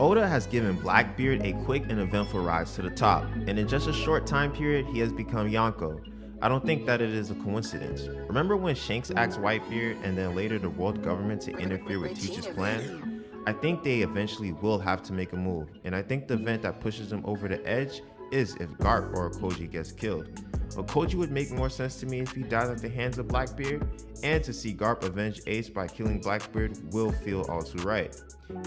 Oda has given Blackbeard a quick and eventful rise to the top, and in just a short time period, he has become Yonko. I don't think that it is a coincidence. Remember when Shanks asked Whitebeard and then later the world government to interfere with Teach's plan? I think they eventually will have to make a move, and I think the event that pushes them over the edge is if Garp or Aokiji gets killed. Aokiji would make more sense to me if he died at the hands of Blackbeard, and to see Garp avenge Ace by killing Blackbeard will feel all too right.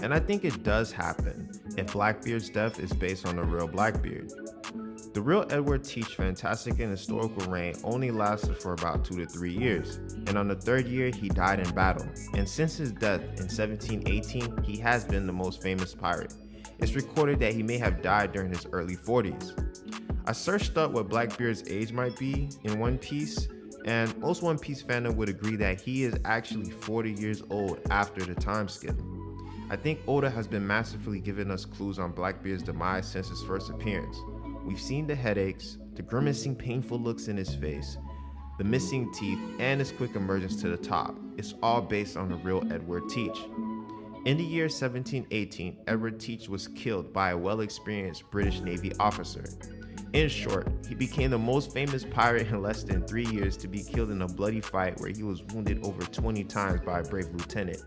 And I think it does happen if Blackbeard's death is based on the real Blackbeard. The real Edward Teach fantastic and historical reign only lasted for about 2 to 3 years, and on the third year he died in battle, and since his death in 1718 he has been the most famous pirate. It's recorded that he may have died during his early 40s. I searched up what Blackbeard's age might be in One Piece, and most One Piece fandom would agree that he is actually 40 years old after the time skip. I think Oda has been masterfully giving us clues on Blackbeard's demise since his first appearance. We've seen the headaches, the grimacing painful looks in his face, the missing teeth, and his quick emergence to the top. It's all based on the real Edward Teach. In the year 1718, Edward Teach was killed by a well-experienced British Navy officer. In short, he became the most famous pirate in less than three years to be killed in a bloody fight where he was wounded over 20 times by a brave lieutenant.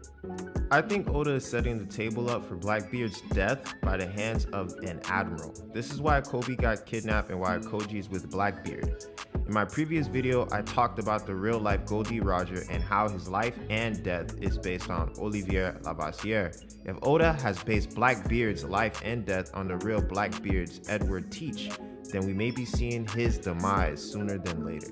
I think Oda is setting the table up for Blackbeard's death by the hands of an admiral. This is why Koby got kidnapped and why Aokiji is with Blackbeard. In my previous video, I talked about the real life Gol D. Roger and how his life and death is based on Olivier Levasseur. If Oda has based Blackbeard's life and death on the real Blackbeard's Edward Teach, then we may be seeing his demise sooner than later.